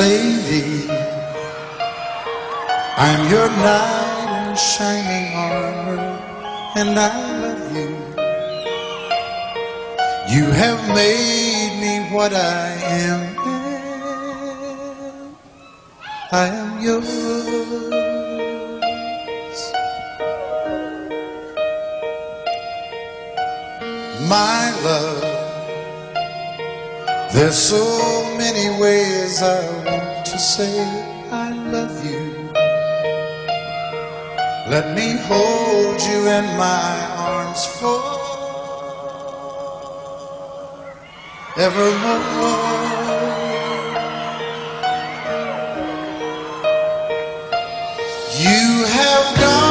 lady. I'm your knight in shining armor, and I love you. You have made me what I am. I am yours. My love, there's so many ways I want to say I love you. Let me hold you in my arms forevermore. You have gone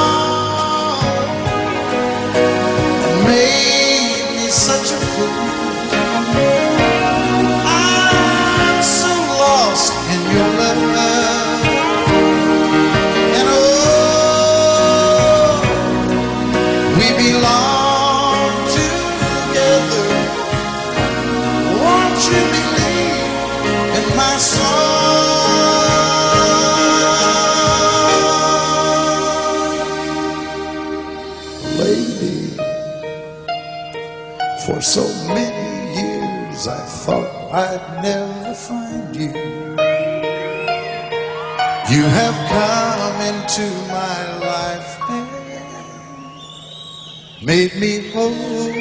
made me whole.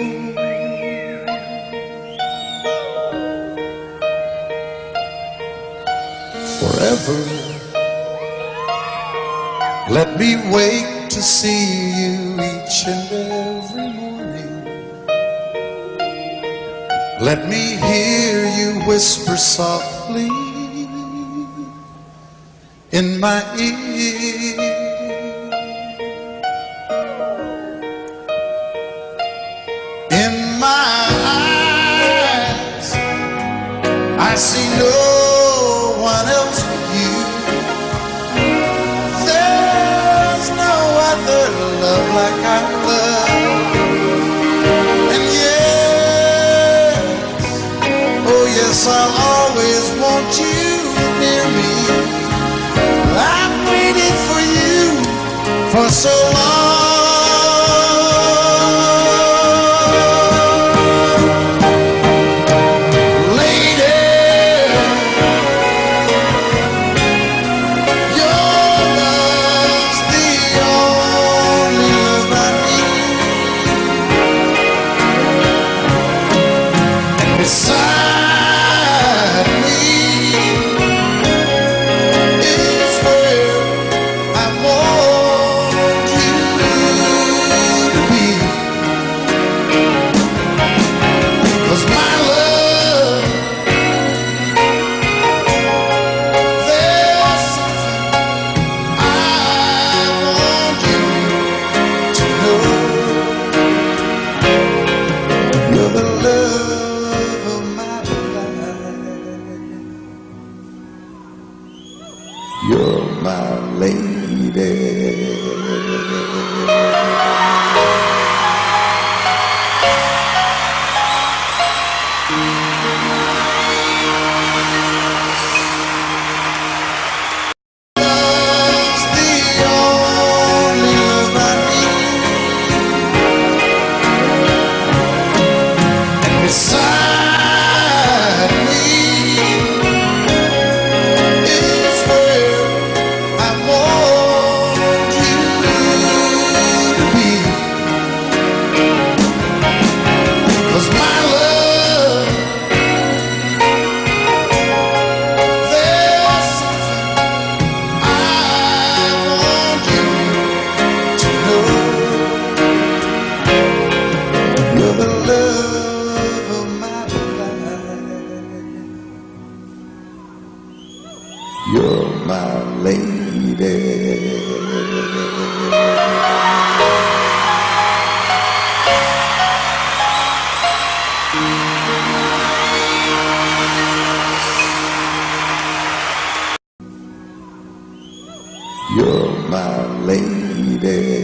Forever, let me wake to see you each and every morning. Let me hear you whisper softly in my ear. See no one else but you. There's no other love like I love. And yes, oh yes, I'll always want you near me. I've waited for you for so long. You're my lady.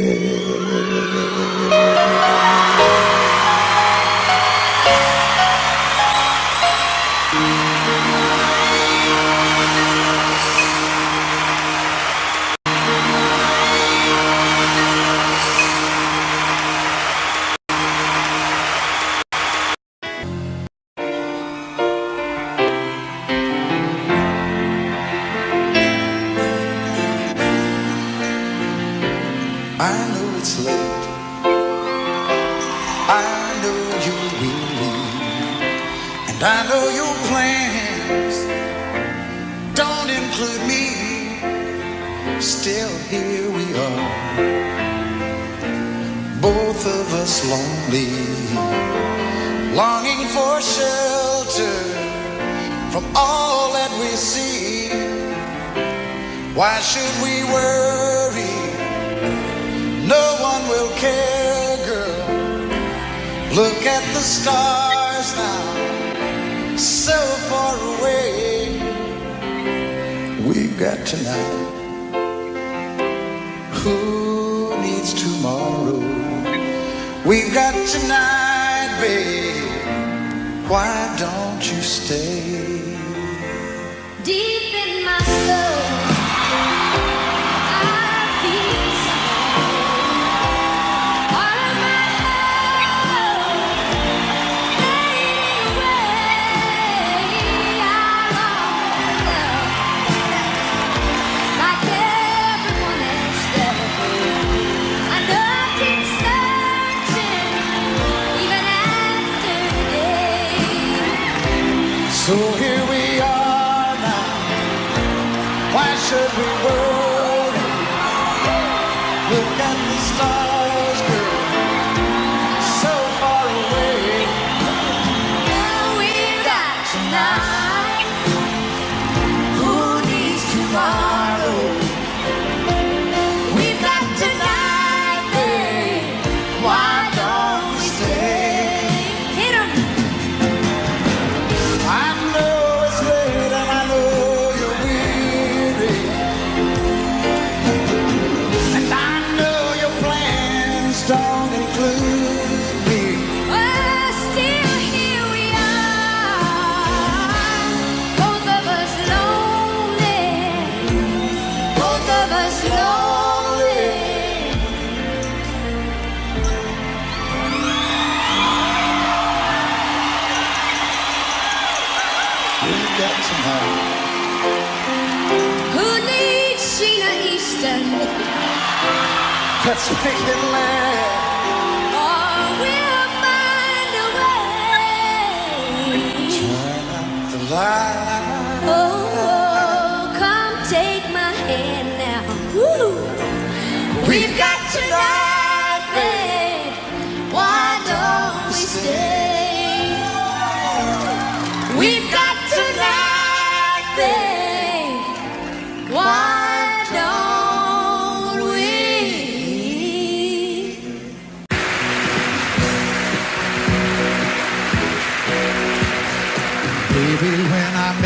that's taking land.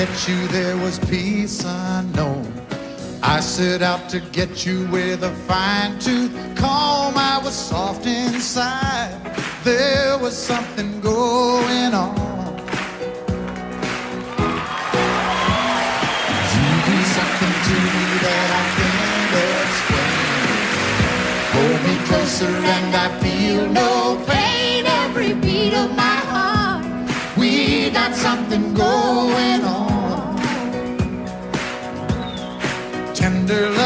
met you there was peace unknown. I set out to get you with a fine tooth comb. I was soft inside. There was something going on. You do something to me that I can't explain. Hold me closer and I feel no pain. Every beat of my heart, we got something going on. tender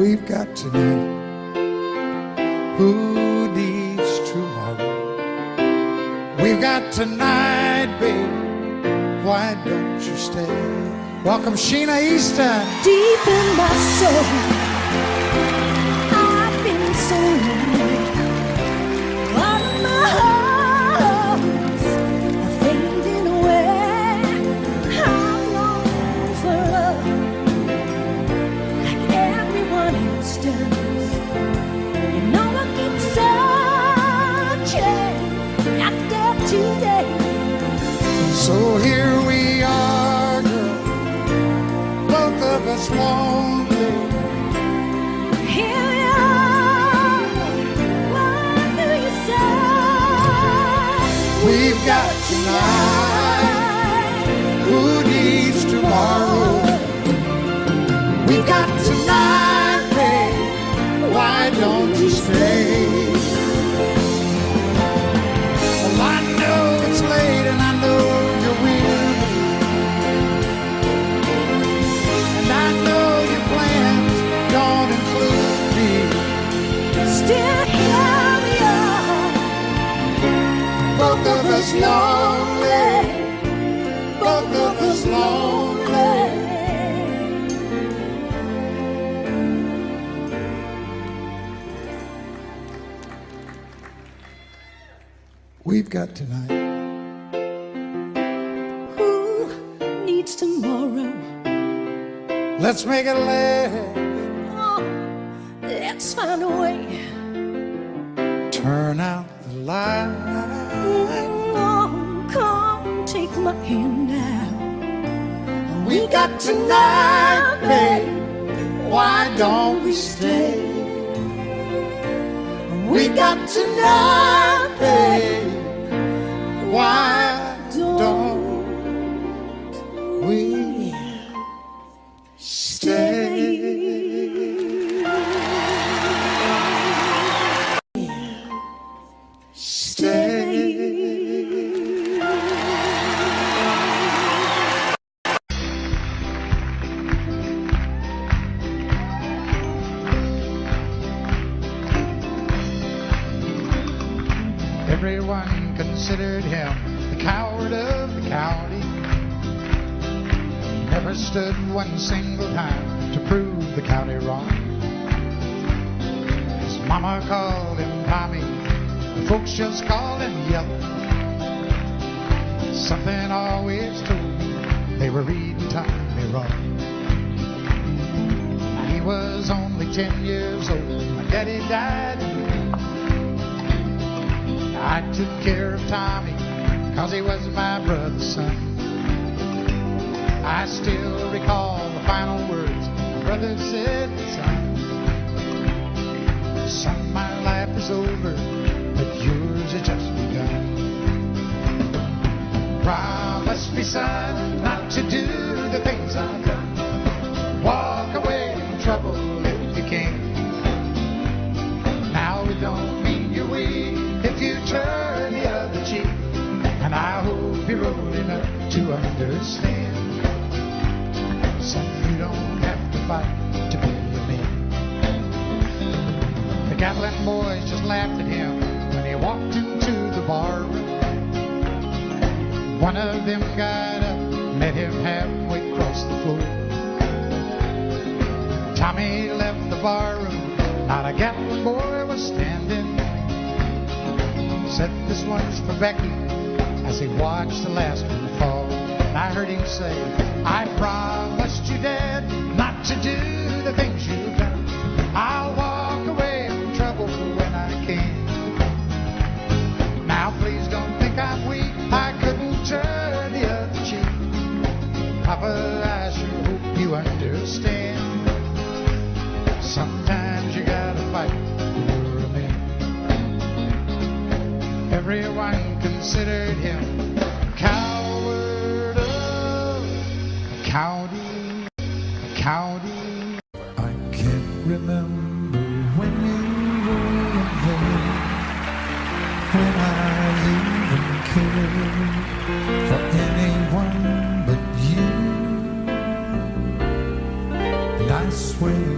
We've got tonight. Who needs tomorrow? We've got tonight, babe. Why don't you stay? Welcome, Sheena Easton. Deep in my soul, got tonight, babe. Why don't you stay? Well, I know it's late and I know you're weary. And I know your plans don't include me. Still here we are. Both of us lonely. Got tonight. Who needs tomorrow? Let's make it last. Oh, let's find a way. Turn out the light. Oh, come take my hand now. We got tonight, babe. Why don't we stay? We got tonight, babe. Why considered him the coward of the county. Never stood one single time to prove the county wrong. His mama called him Tommy, the folks just called him Yellow. Something always told me they were reading Tommy wrong. He was only ten years old. My daddy died. I took care of Tommy, cause he was my brother's son. I still recall the final words my brother said, son. Son, my life is over, but yours has just begun. Promise me, son, not to do the things I've I remember when you were there, when I even cared for anyone but you. And I swear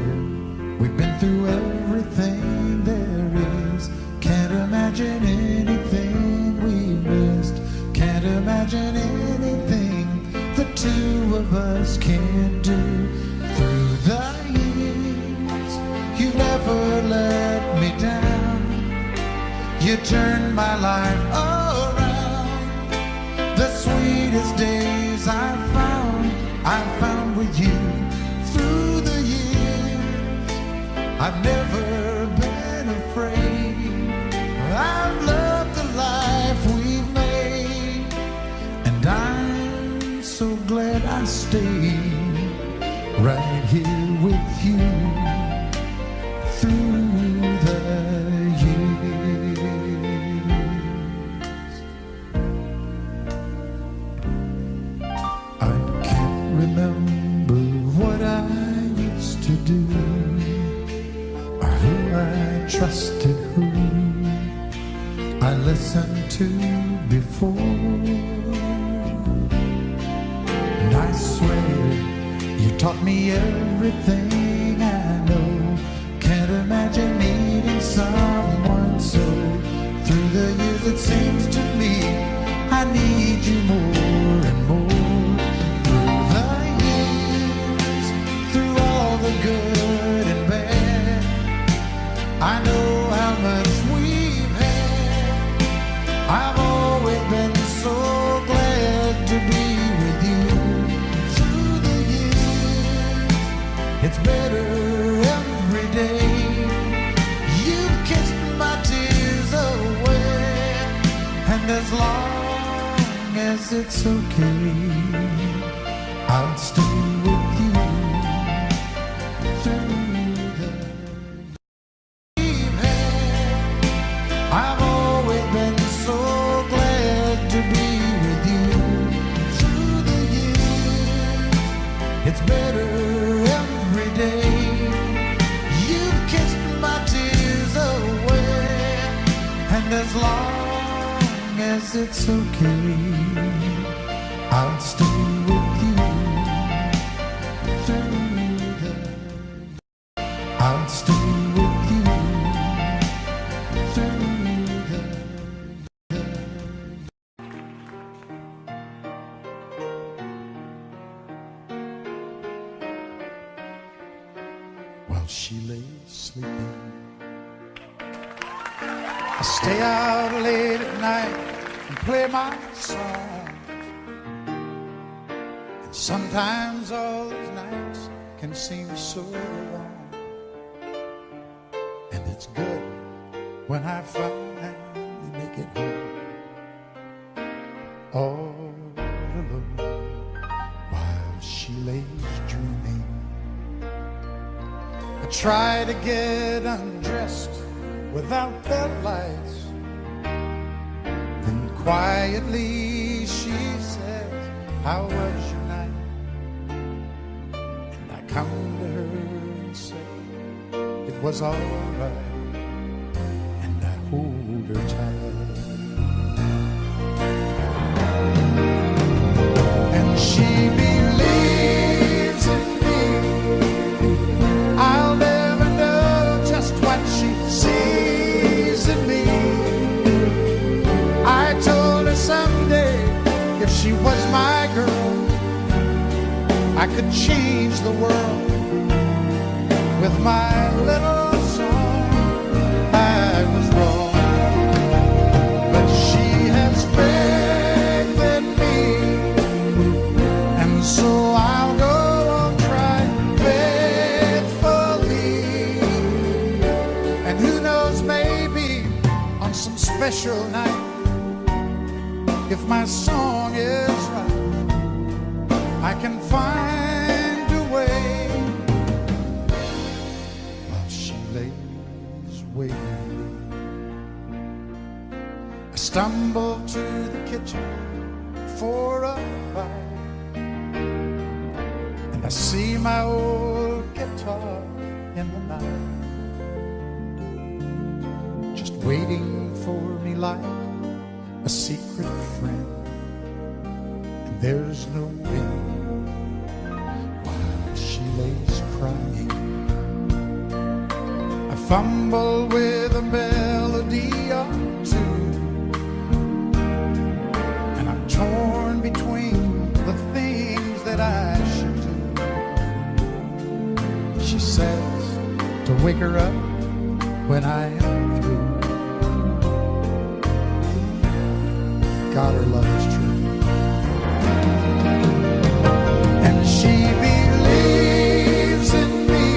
we've been through everything there is. Can't imagine anything we've missed. Can't imagine anything the two of us can't You turned my life around. The sweetest days I found, I found with you through the years. I've never to before. And I swear you taught me everything it's okay, I'll stay with you through the. I've always been so glad to be with you through the years. It's better every day. You've kissed my tears away, and as long as it's okay, it's good when I finally make it home. All alone while she lays dreaming. I try to get undressed without the lights. Then quietly she says, How was your night? And I come to her and say, It was alright. And Her tight. And she believes in me. I'll never know just what she sees in me. I told her someday if she was my girl, I could change the world with my little special night, if my song is right, I can find a way while she lays waiting. I stumble to the kitchen for a bite. And I see my old guitar in the night, just waiting for me like a secret friend. And there's no wind while she lays crying. I fumble with a melody or two. And I'm torn between the things that I should do. She says to wake her up when I God, her love is true. And she believes in me.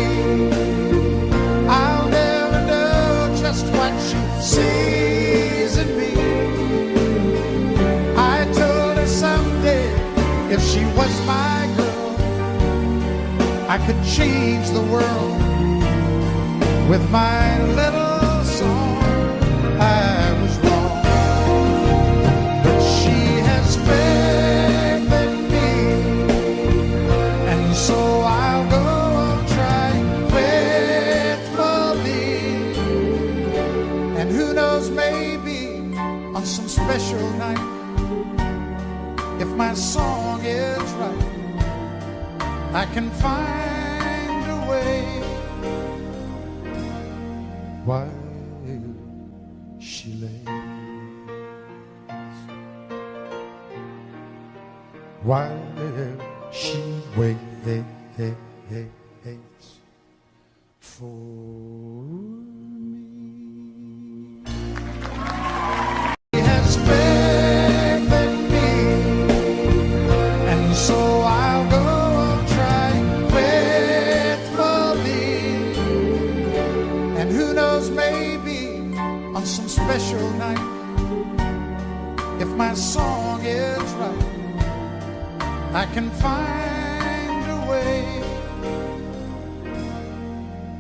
I'll never know just what she sees in me. I told her someday if she was my girl, I could change the world with my little song is right, I can find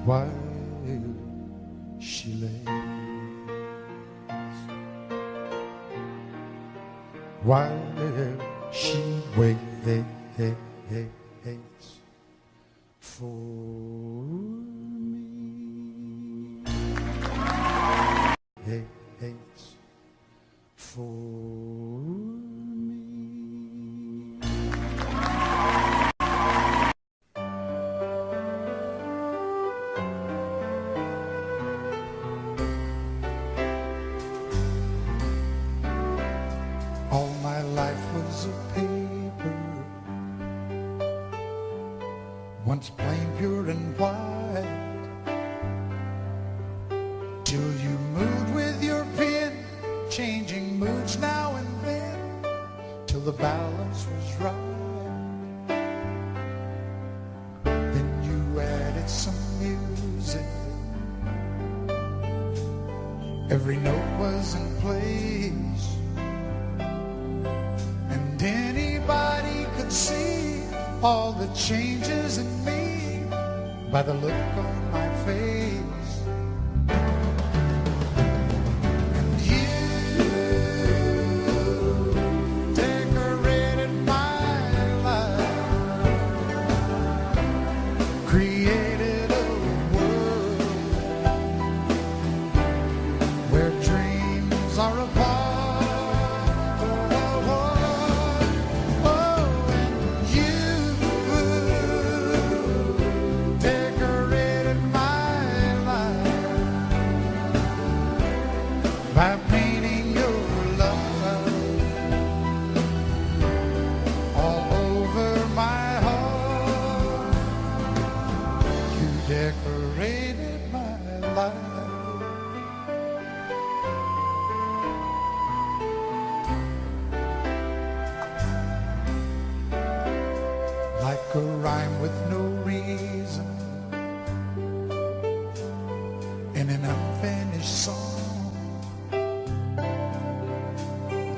While she lays, while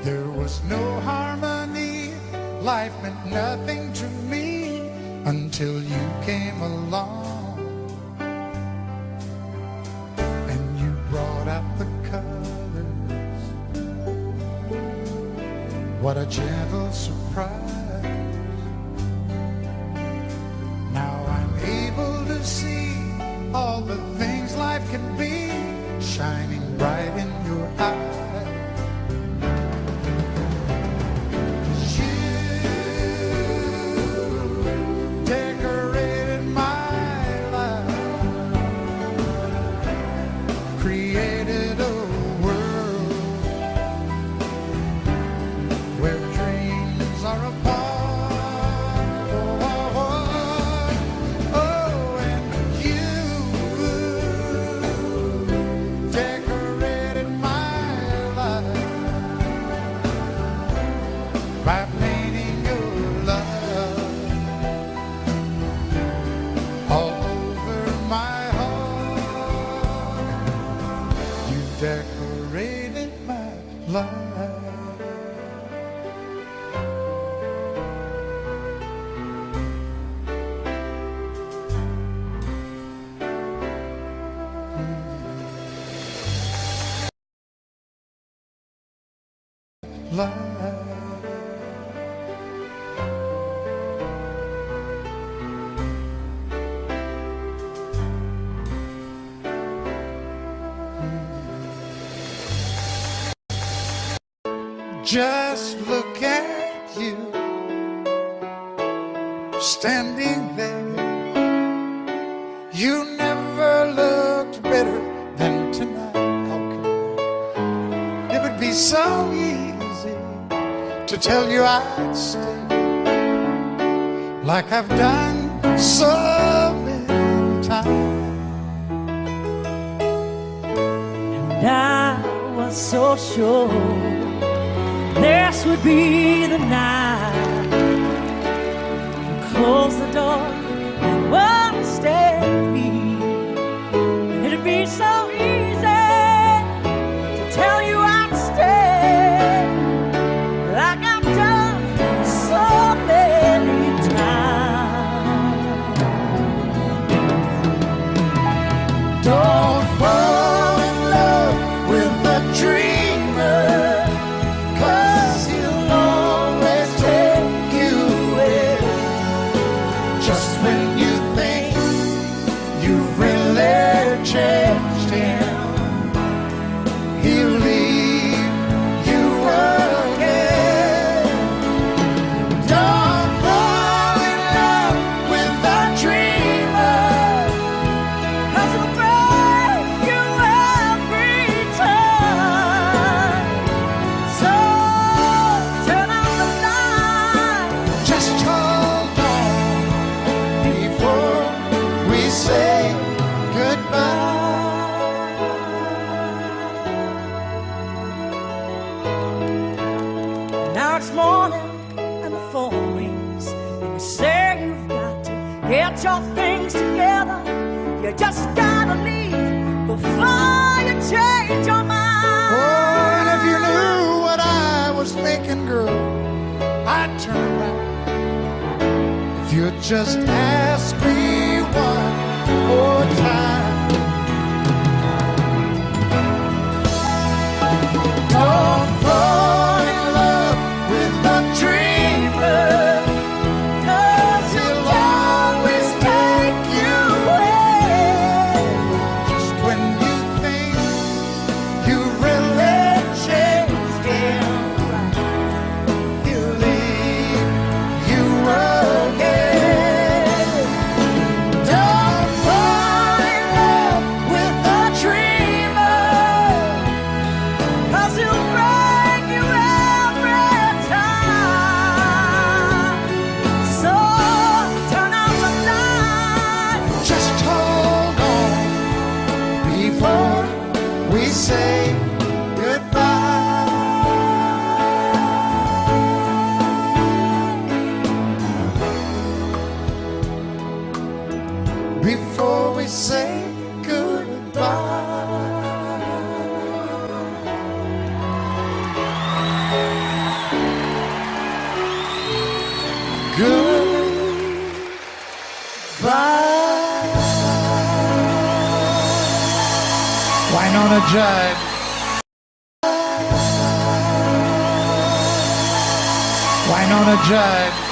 There was no harmony, life meant nothing to me until you came along. And you brought out the colors. What a gentle surprise. Just look at you standing there. You never looked better than tonight. How It would be so easy to tell you I'd stay like I've done. time. Wynonna Judd.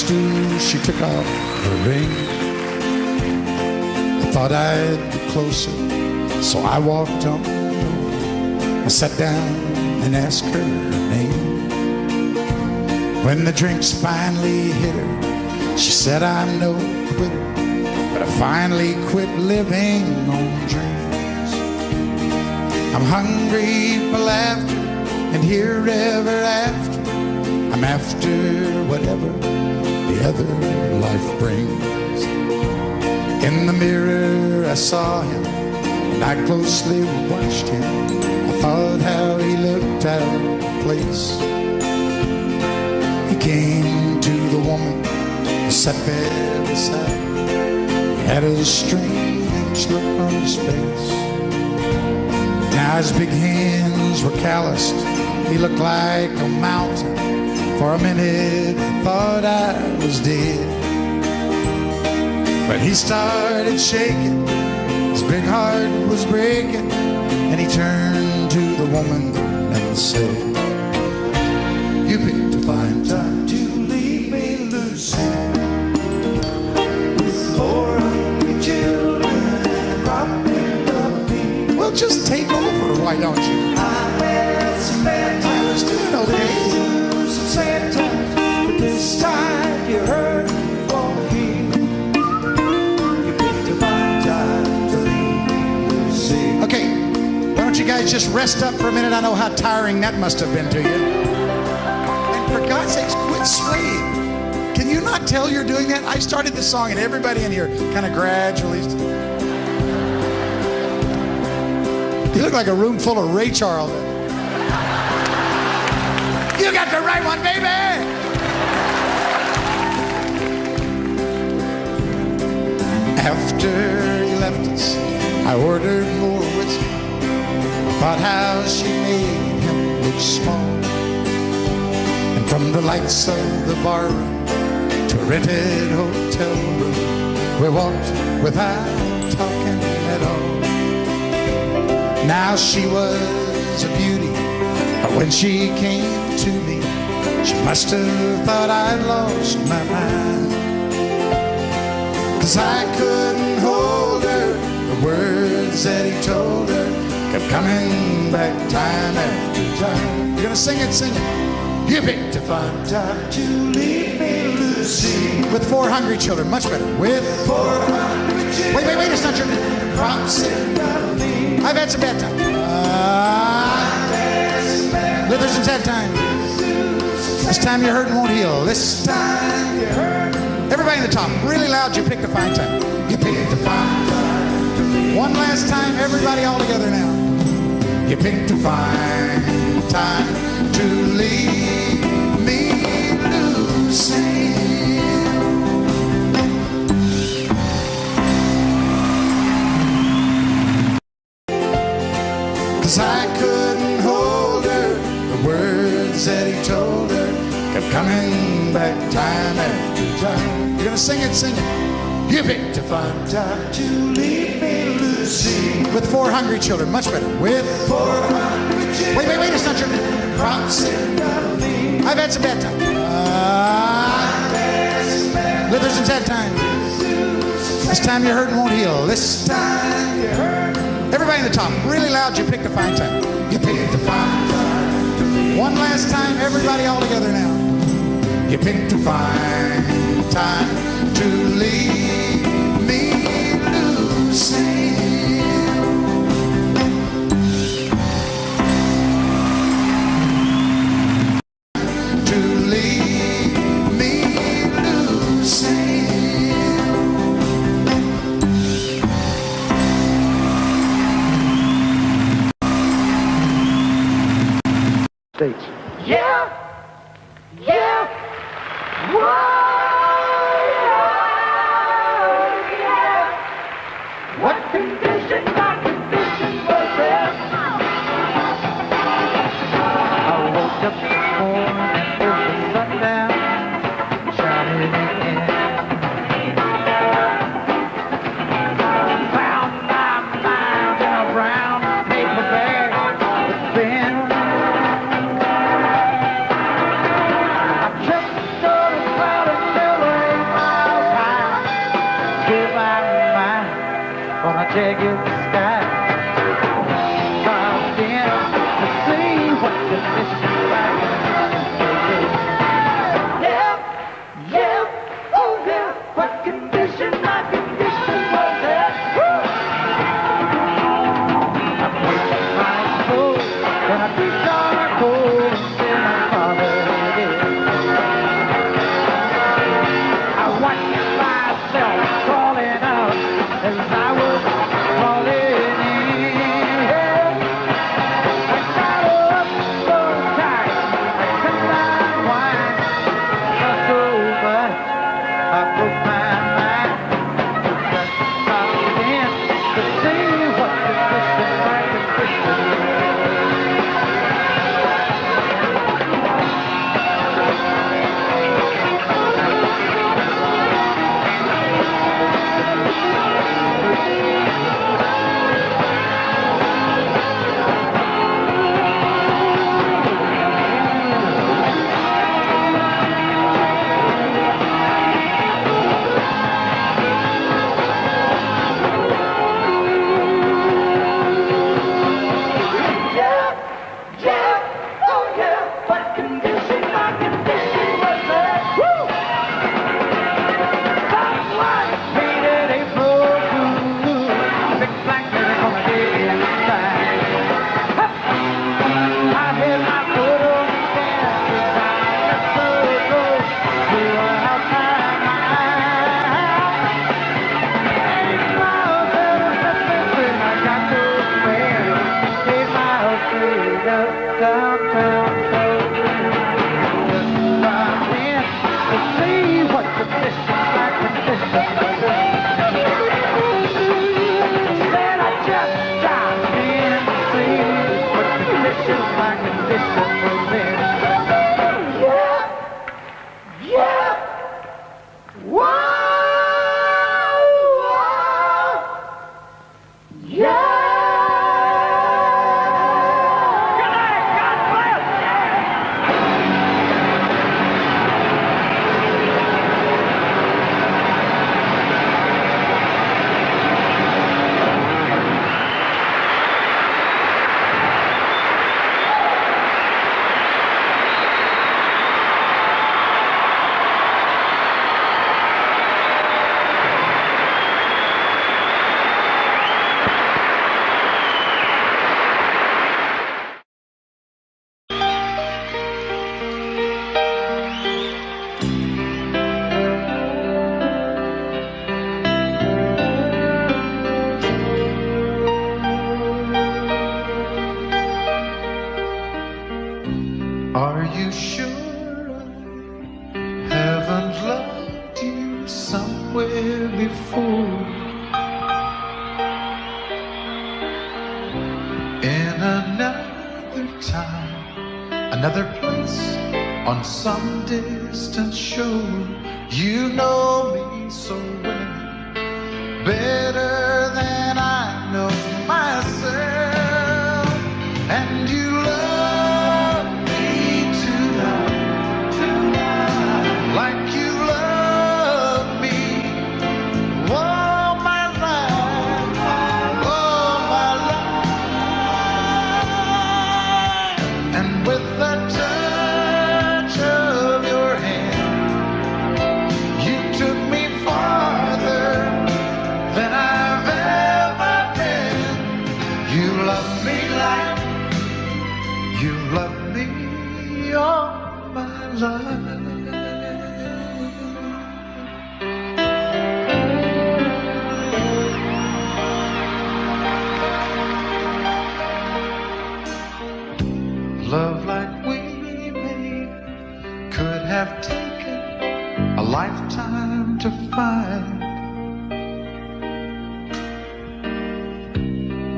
stool, she took out her ring. I thought I'd be closer, so I walked on. I sat down and asked her her name. When the drinks finally hit her, she said, I'm no quitter, but I finally quit living on dreams. I'm hungry for laughter and here ever after I'm after whatever the other life brings. In the mirror, I saw him, and I closely watched him. I thought how he looked out of place. He came to the woman who sat there beside. He had a strange look on his face. Now his big hands were calloused. He looked like a mountain for a minute, thought I was dead. But he started shaking. His big heart was breaking. And he turned to the woman and said, You picked a fine time to leave me, Lucy. With four children and the beat. Well, just take over, why don't you? Guys just rest up for a minute? I know how tiring that must have been to you. And for God's sakes, quit swaying. Can you not tell you're doing that? I started the song and everybody in here kind of gradually. You look like a room full of Ray Charles. You got the right one, baby! After he left us, I ordered more whiskey. Thought how she made him look small. And from the lights of the bar to rented hotel room, we walked without talking at all. Now she was a beauty, but when she came to me, she must have thought I'd lost my mind. Cause I couldn't hold her, the words that he told her kept coming back time after time. You're gonna sing it, sing it. You picked a fine time to leave me, Lucy. With four hungry children, much better. With four hungry children. Wait, wait, wait, it's not your promising. I've had some bad times. Ah, lived through some sad times. This time you're hurting won't heal. This time you're hurting. Everybody in the top, really loud, you picked a fine time. You picked a fine time. One last time, everybody all together now. You picked a fine time to leave me, Lucy. Cause I couldn't hold her. The words that he told her kept coming back time after time. You're gonna sing it, sing it. You picked a fine time to leave Lucy. With four hungry children, much better. With four hungry children. Wait, wait, wait, it's not your. I've had some bad times. Lived through some sad times. This time you're hurting won't heal. This time you're hurting. Everybody in the top, really loud, you picked a fine time. You picked a fine time. One last time, everybody all together now. You picked a fine time to leave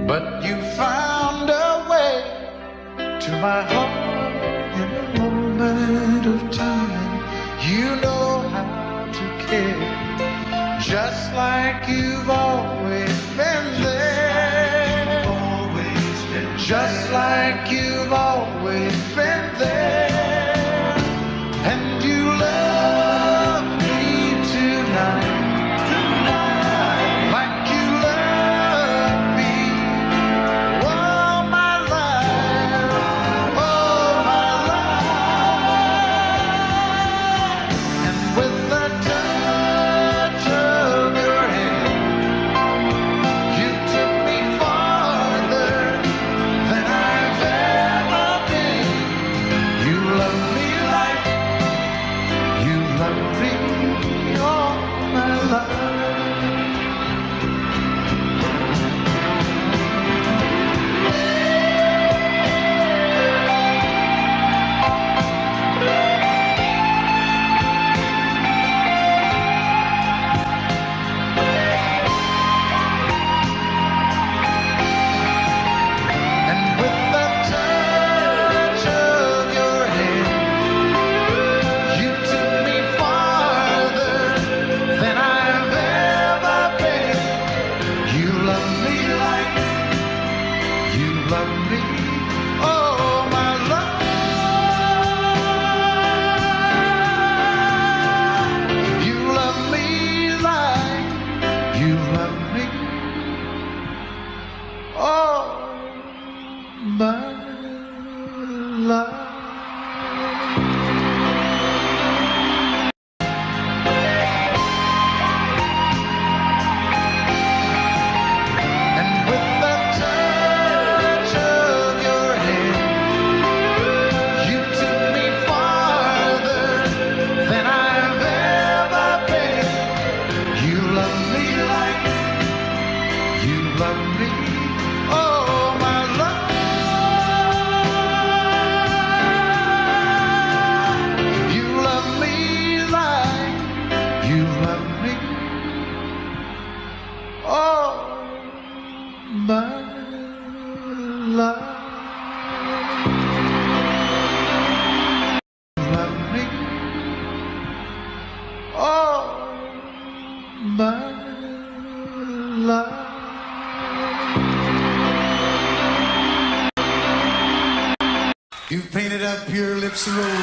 But you found a way to my heart in a moment of time. You know how to care, just like you've always been there. Absolutely.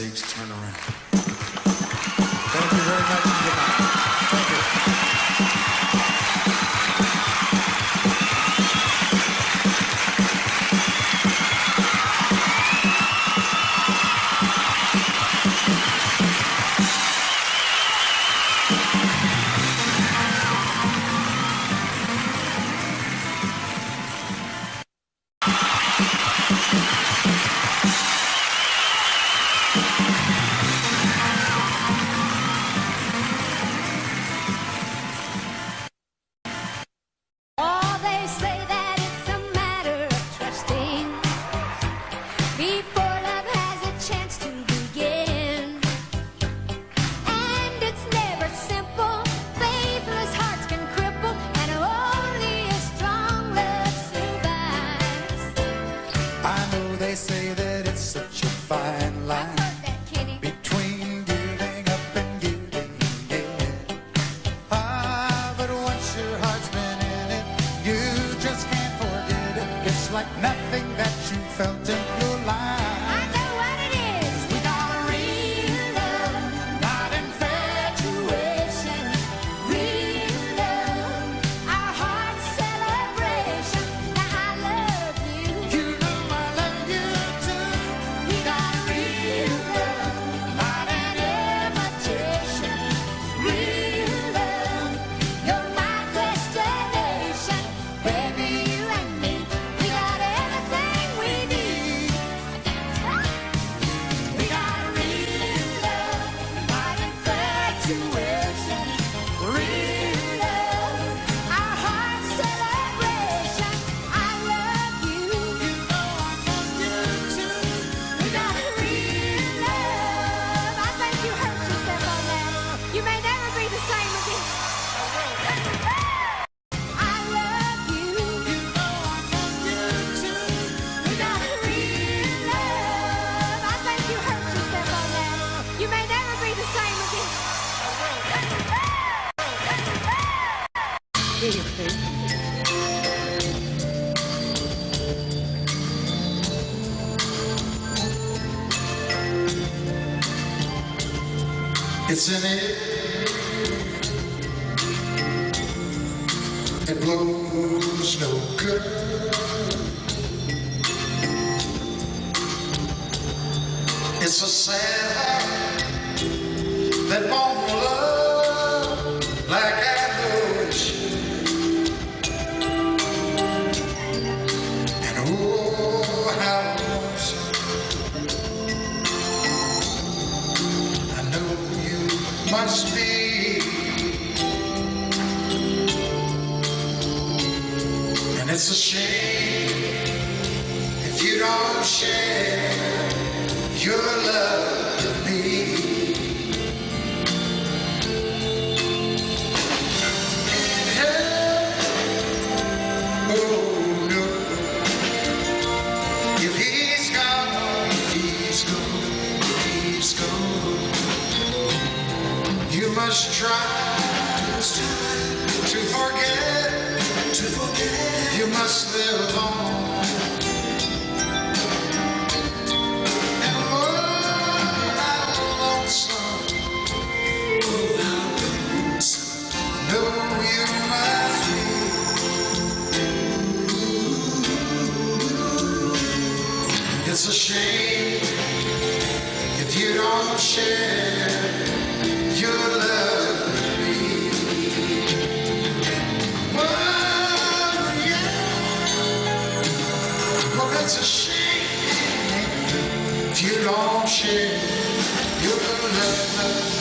For It's it's a shame if you don't share your love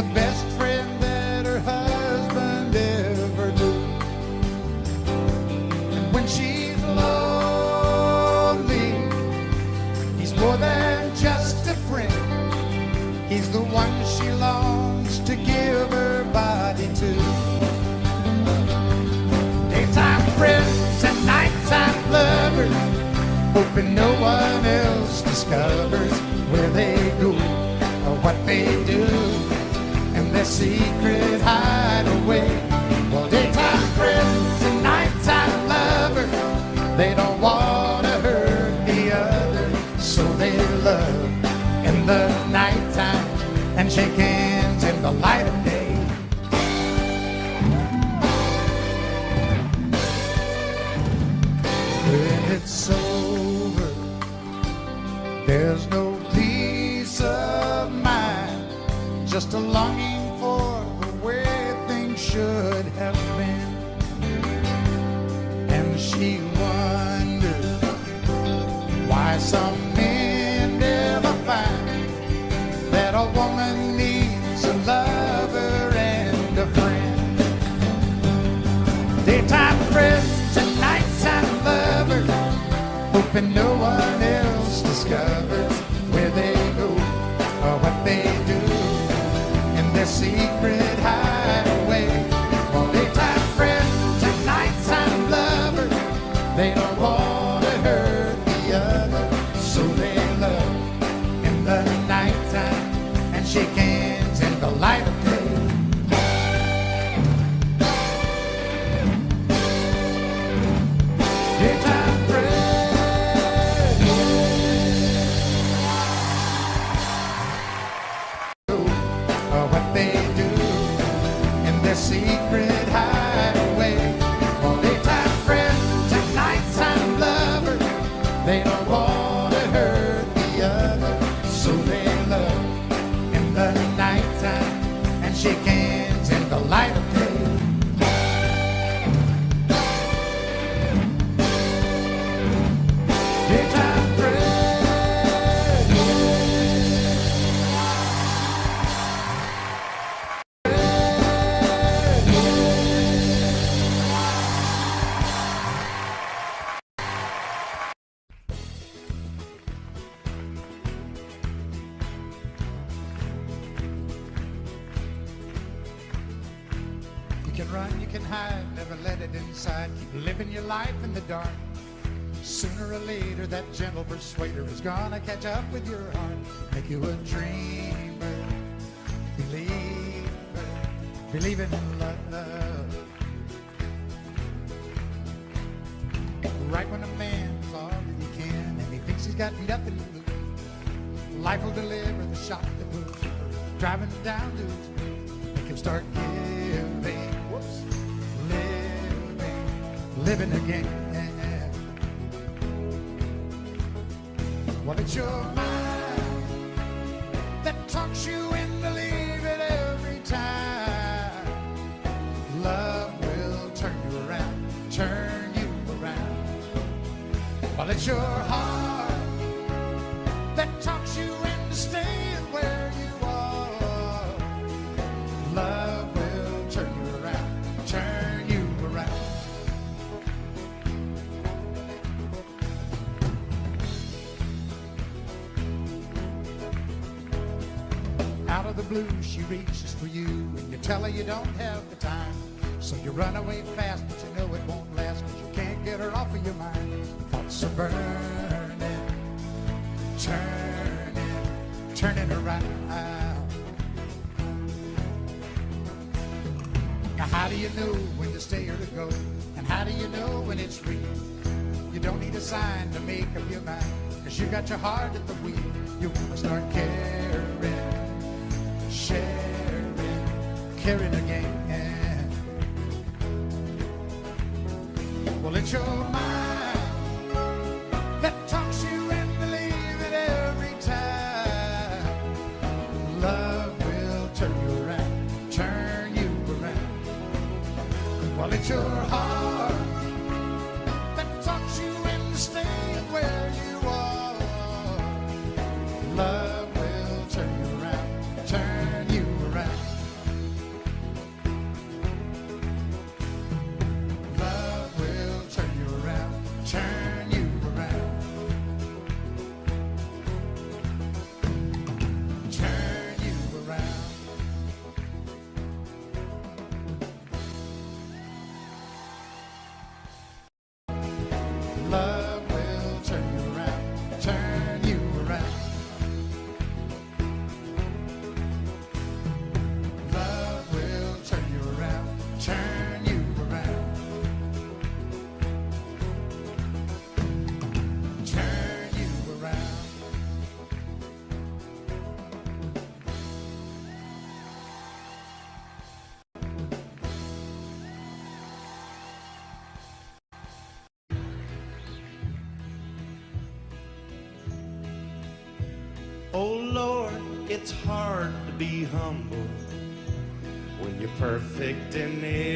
the best friend that her husband ever knew. And when she's lonely, he's more than just a friend. He's the one she longs to give her body to. Daytime friends and nighttime lovers, hoping no one else discovers where they go secret hideaway. hoping no one else discovers where they go or what they do in their secret hideaway. Daytime friends and nighttime lovers, they don't want to hurt the other, so they love in the nighttime and shake hands in the light persuader is gonna catch up with your heart, make you a dreamer, believer, believing in love. Right when a man's all that he can, and he thinks he's got nothing to lose, life will deliver the shock that moves, driving him down to his make him start giving, whoops, living, living again. Well, it's your tell her you don't have the time. So you run away fast, but you know it won't last, cause you can't get her off of your mind. Thoughts are burning, turning, turning around. Now, how do you know when to stay or to go? And how do you know when it's real? You don't need a sign to make up your mind, cause you got your heart at the wheel. You wanna start caring caring it's hard to be humble when you're perfect in every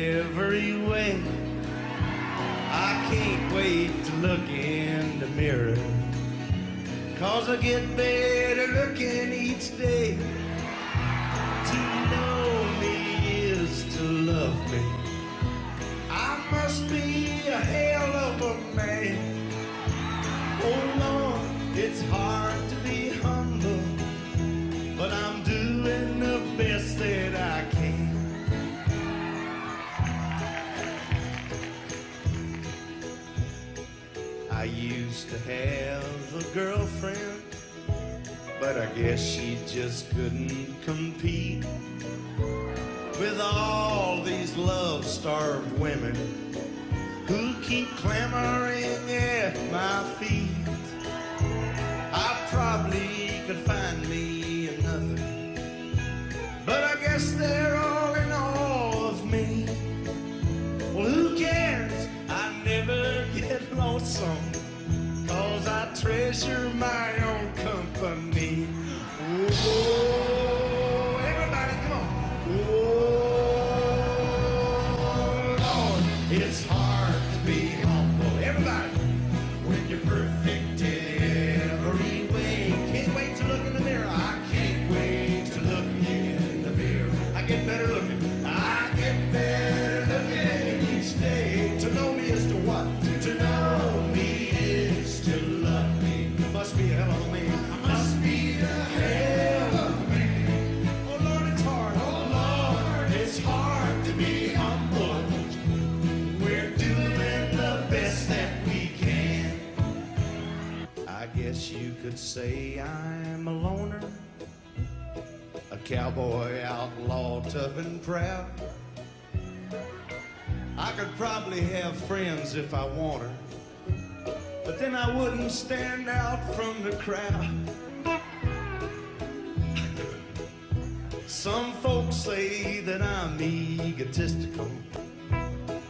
lonesome, cause I treasure my own company. Oh, say I'm a loner, a cowboy outlaw, tough and proud. I could probably have friends if I wanted, but then I wouldn't stand out from the crowd. Some folks say that I'm egotistical.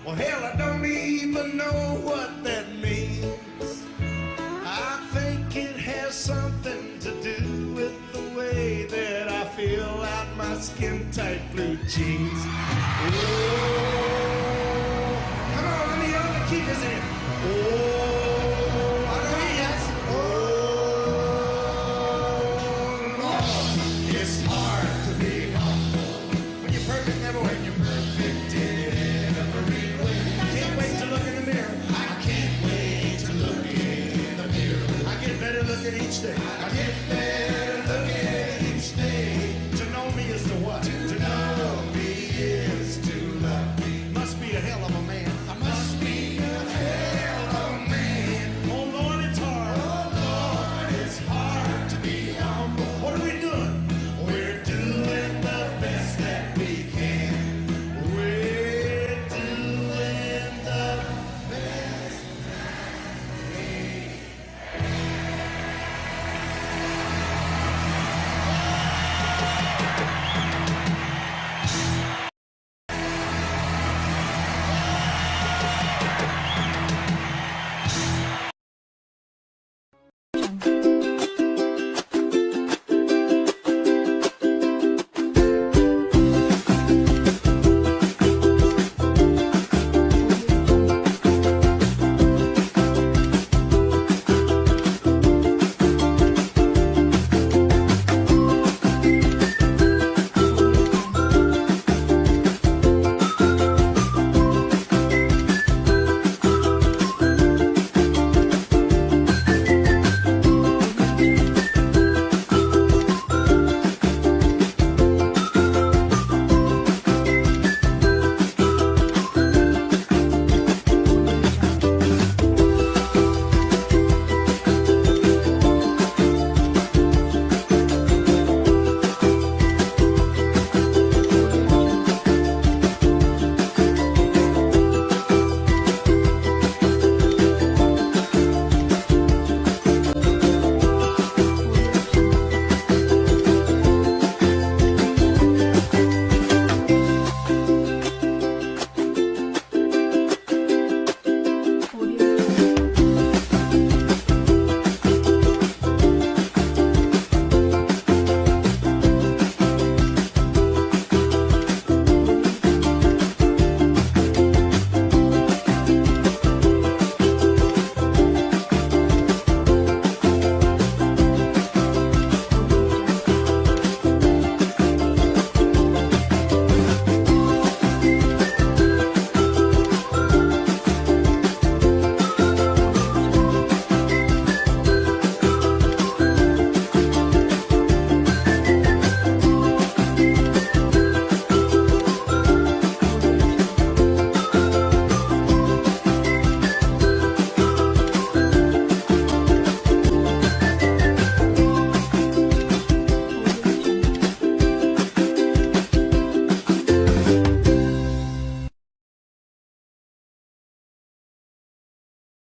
Well, hell, I don't even know what that skin tight blue jeans. Oh, come on, let me hold the keepers in. Oh, I know he has. Oh, Lord, it's hard to be humble when you're perfect never when you're perfect in every way. Can't wait to look in the mirror. I can't wait to look in the mirror. I get better looking each day.